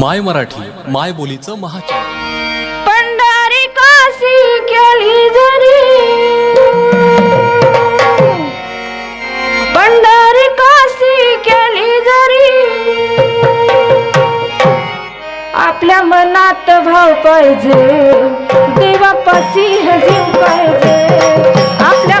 माय मराठी माय बोलीचं महाचॅनल पंढारी काशी केली जरी. पंढारी काशी केली जरी. आपल्या मनात भाव पाहिजे देवापाशी जीव पाहिजे. आपल्या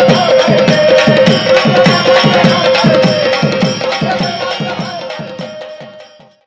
Oh!